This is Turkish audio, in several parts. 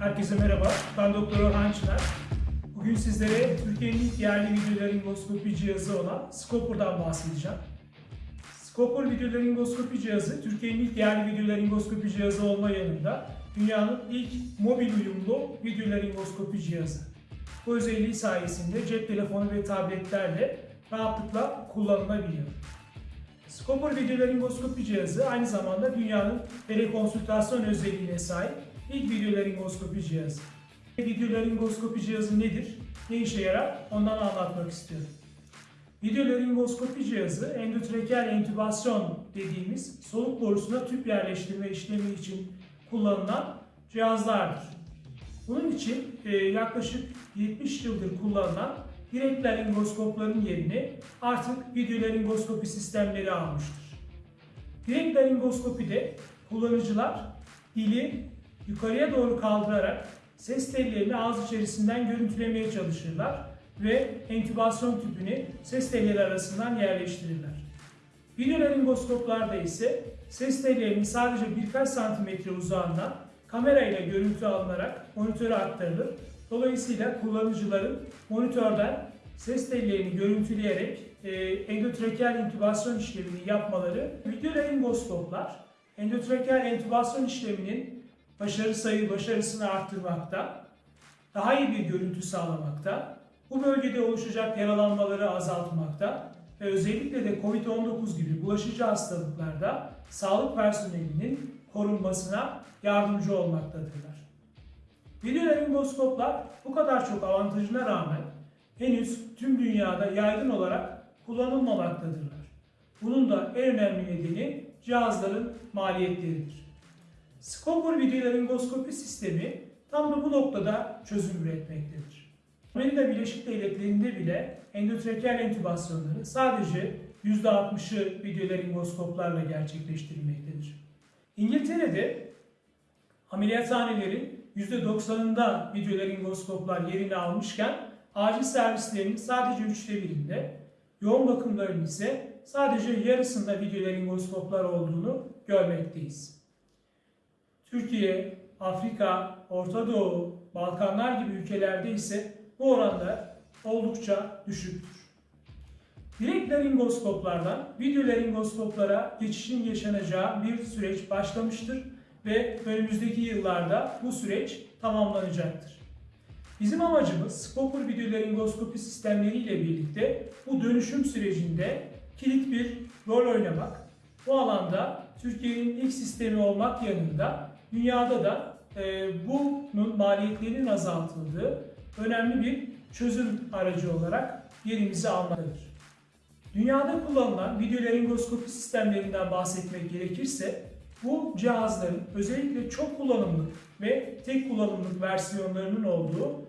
Herkese merhaba. Ben Doktor Orhan Çınar. Bugün sizlere Türkiye'nin ilk yerli videolaringoskopi cihazı olan Scopur'dan bahsedeceğim. Scopur videolaringoskopi cihazı Türkiye'nin ilk yerli videolaringoskopi cihazı olma yanında dünyanın ilk mobil uyumlu videolaringoskopi cihazı. Bu özelliği sayesinde cep telefonu ve tabletlerle rahatlıkla kullanılabiliyor. Scopur videolaringoskopi cihazı aynı zamanda dünyanın telekonsültasyon özelliğine sahip ilk videolaringoskopi cihazı. Videolaringoskopi cihazı nedir? Ne işe yarar? Ondan anlatmak istiyorum. Videolaringoskopi cihazı endotrakeal entübasyon dediğimiz soluk borusuna tüp yerleştirme işlemi için kullanılan cihazlardır. Bunun için e, yaklaşık 70 yıldır kullanılan direkt laringoskopların yerini artık videolaringoskopi sistemleri almıştır. Direkt laringoskopide kullanıcılar dili yukarıya doğru kaldırarak ses tellerini ağız içerisinden görüntülemeye çalışırlar ve entübasyon tüpünü ses telleri arasından yerleştirirler. Videolaringoskoplarda ise ses tellerinin sadece birkaç santimetre uzağından kamerayla görüntü alınarak monitöre aktarılır. Dolayısıyla kullanıcıların monitörden ses tellerini görüntüleyerek e, endotrakeal intübasyon işlemini yapmaları videolaringoskoplar endotrakeal entübasyon işleminin başarı sayı başarısını arttırmakta, daha iyi bir görüntü sağlamakta, bu bölgede oluşacak yaralanmaları azaltmakta ve özellikle de COVID-19 gibi bulaşıcı hastalıklarda sağlık personelinin korunmasına yardımcı olmaktadırlar. Videolaringoskoplar bu kadar çok avantajına rağmen henüz tüm dünyada yaygın olarak kullanılmamaktadırlar. Bunun da en önemli nedeni cihazların maliyetleridir. Scopur videolaringoskopi sistemi tam da bu noktada çözüm üretmektedir. Amerika Birleşik Devletleri'nde bile endotrakeal entübasyonları sadece %60'ı videolaringoskoplarla gerçekleştirilmektedir. İngiltere'de ameliyathanelerin %90'ında videolaringoskoplar yerini almışken acil servislerinin sadece üçte birinde, yoğun bakımların ise sadece yarısında videolaringoskoplar olduğunu görmekteyiz. Türkiye, Afrika, Orta Doğu, Balkanlar gibi ülkelerde ise bu oranlar oldukça düşüktür. Direkt laringoskoplardan videolaringoskoplara geçişin yaşanacağı bir süreç başlamıştır ve önümüzdeki yıllarda bu süreç tamamlanacaktır. Bizim amacımız Scopur videolaringoskopi sistemleriyle birlikte bu dönüşüm sürecinde kilit bir rol oynamak. Bu alanda Türkiye'nin ilk sistemi olmak yanında dünyada da e, bunun maliyetlerinin azaltıldığı önemli bir çözüm aracı olarak yerimizi almaktadır. Dünyada kullanılan videolaringoskopi sistemlerinden bahsetmek gerekirse bu cihazların özellikle çok kullanımlık ve tek kullanımlık versiyonlarının olduğu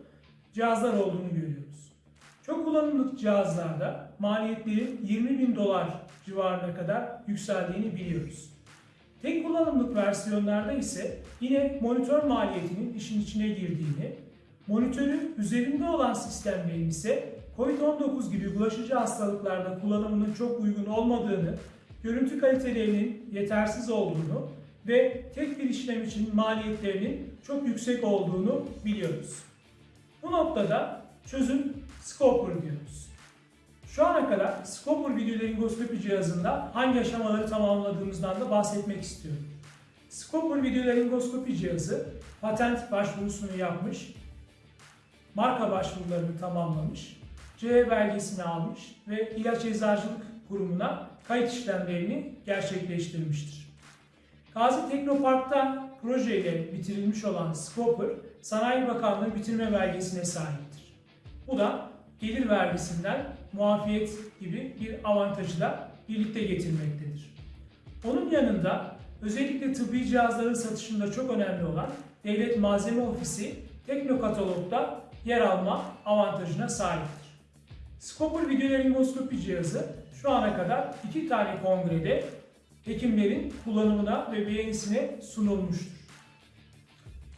cihazlar olduğunu görüyoruz. Çok kullanımlık cihazlarda maliyetlerin 20 bin dolar civarına kadar yükseldiğini biliyoruz. Tek kullanımlık versiyonlarda ise yine monitör maliyetinin işin içine girdiğini, monitörün üzerinde olan sistemlerin ise COVID-19 gibi bulaşıcı hastalıklarda kullanımının çok uygun olmadığını, görüntü kalitelerinin yetersiz olduğunu ve tek bir işlem için maliyetlerinin çok yüksek olduğunu biliyoruz. Bu noktada çözüm Scopur diyoruz. Şu ana kadar Scopur videolaringoskopi cihazında hangi aşamaları tamamladığımızdan da bahsetmek istiyorum. Scopur videolaringoskopi cihazı patent başvurusunu yapmış, marka başvurularını tamamlamış, CE belgesini almış ve ilaç eczacılık kurumuna kayıt işlemlerini gerçekleştirmiştir. Gazi Teknopark'ta projeyle bitirilmiş olan Scopur, Sanayi Bakanlığı bitirme belgesine sahiptir. Bu da gelir vergisinden muafiyet gibi bir avantajı da birlikte getirmektedir. Onun yanında özellikle tıbbi cihazların satışında çok önemli olan Devlet Malzeme Ofisi Teknokatalog'da yer alma avantajına sahiptir. Scopur videolaringoskopi cihazı şu ana kadar iki tane kongrede hekimlerin kullanımına ve beğenisine sunulmuştur.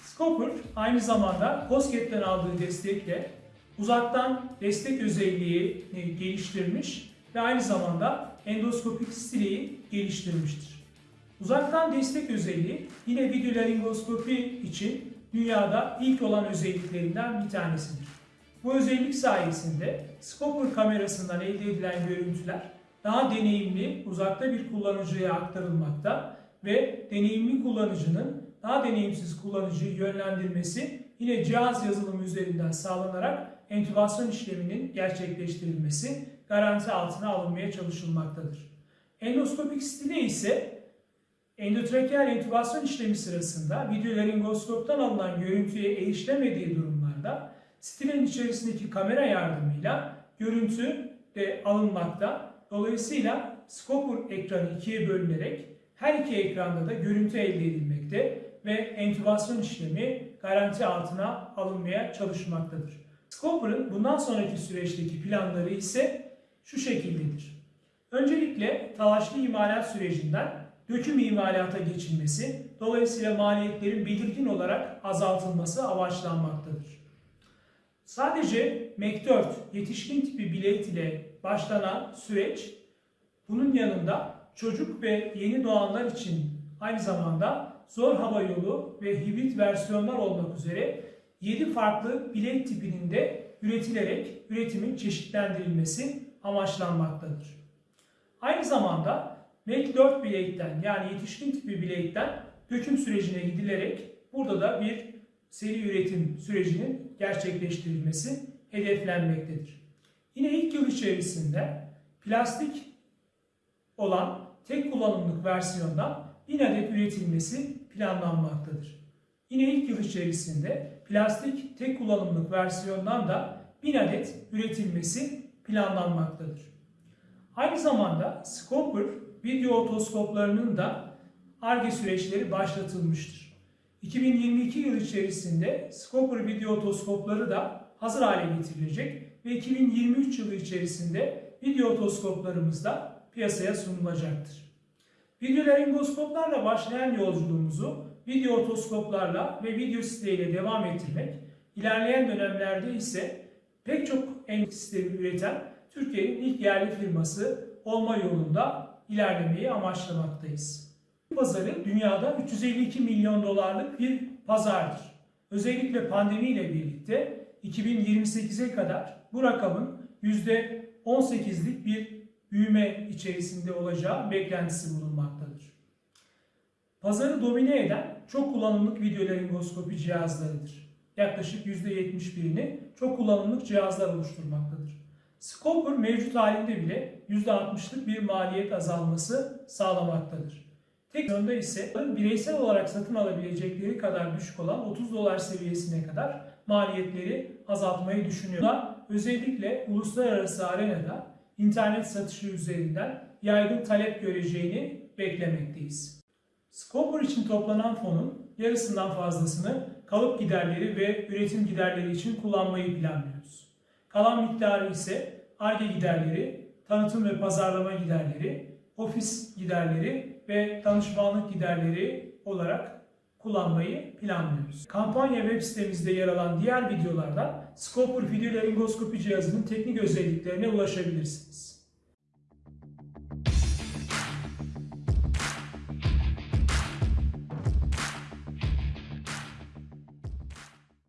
Scopur aynı zamanda COSGAP'ten aldığı destekle uzaktan destek özelliği geliştirmiş ve aynı zamanda endoskopik stileyi geliştirmiştir. Uzaktan destek özelliği yine videolaringoskopi için dünyada ilk olan özelliklerinden bir tanesidir. Bu özellik sayesinde Scopper kamerasından elde edilen görüntüler daha deneyimli, uzakta bir kullanıcıya aktarılmakta ve deneyimli kullanıcının daha deneyimsiz kullanıcıyı yönlendirmesi yine cihaz yazılımı üzerinden sağlanarak entübasyon işleminin gerçekleştirilmesi garanti altına alınmaya çalışılmaktadır. Endoskopik stile ise endotrakeal entübasyon işlemi sırasında videolaringoskoptan alınan görüntüye erişilemediği durumlarda stilin içerisindeki kamera yardımıyla görüntü de alınmakta. Dolayısıyla Scopper ekranı ikiye bölünerek her iki ekranda da görüntü elde edilmekte ve entübasyon işlemi garanti altına alınmaya çalışmaktadır. Scopper'ın bundan sonraki süreçteki planları ise şu şekildedir. Öncelikle talaşlı imalat sürecinden döküm imalata geçilmesi, dolayısıyla maliyetlerin belirgin olarak azaltılması amaçlanmaktadır. Sadece MEC4 yetişkin tipi bilet ile başlanan süreç bunun yanında çocuk ve yeni doğanlar için aynı zamanda zor hava yolu ve hibrit versiyonlar olmak üzere 7 farklı bilet tipinin de üretilerek üretimin çeşitlendirilmesi amaçlanmaktadır. Aynı zamanda MEC 4 bileğitten yani yetişkin tipi bileğitten döküm sürecine gidilerek burada da bir seri üretim sürecinin gerçekleştirilmesi hedeflenmektedir. Yine ilk yıl içerisinde plastik olan tek kullanımlık versiyondan 1000 adet üretilmesi planlanmaktadır. Yine ilk yıl içerisinde plastik tek kullanımlık versiyondan da 1000 adet üretilmesi planlanmaktadır. Aynı zamanda Scopper video otoskoplarının da ARGE süreçleri başlatılmıştır. 2022 yıl içerisinde Scopper video otoskopları da hazır hale getirilecek ve 2023 yılı içerisinde video otoskoplarımız da piyasaya sunulacaktır. Videolaringoskoplarla başlayan yolculuğumuzu video otoskoplarla ve video siteyle devam ettirmek, ilerleyen dönemlerde ise pek çok endüstri sistemi üreten Türkiye'nin ilk yerli firması olma yolunda ilerlemeyi amaçlamaktayız. Pazarı dünyada 352 milyon dolarlık bir pazardır. Özellikle pandemiyle birlikte 2028'e kadar bu rakamın %18'lik bir büyüme içerisinde olacağı beklentisi bulunmaktadır. Pazarı domine eden çok kullanımlık videolaringoskopi cihazlarıdır. Yaklaşık %71'ini çok kullanımlık cihazlar oluşturmaktadır. Scopper mevcut halinde bile %60'lık bir maliyet azalması sağlamaktadır. Tek yönde ise bireysel olarak satın alabilecekleri kadar düşük olan 30 dolar seviyesine kadar maliyetleri azaltmayı düşünüyorlar. Özellikle uluslararası arenada internet satışı üzerinden yaygın talep göreceğini beklemekteyiz. Scopper için toplanan fonun yarısından fazlasını kalıp giderleri ve üretim giderleri için kullanmayı planlıyoruz. Kalan miktarı ise ARGE giderleri, tanıtım ve pazarlama giderleri, ofis giderleri ve danışmanlık giderleri olarak kullanmayı planlıyoruz. Kampanya web sitemizde yer alan diğer videolarda Scopper videolaringoskopi cihazının teknik özelliklerine ulaşabilirsiniz.